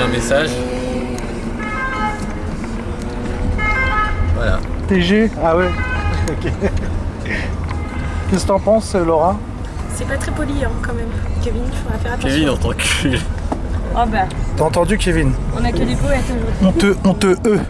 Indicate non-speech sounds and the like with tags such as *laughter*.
un message. Voilà. TG Ah ouais. *laughs* Ok. Qu'est-ce que t'en penses, Laura? C'est pas très poli hein, quand même. Kevin, il faudra faire attention. Kevin en tant que... Oh bah, T'as entendu, Kevin? On a que des poètes aujourd'hui. On te, on te, E.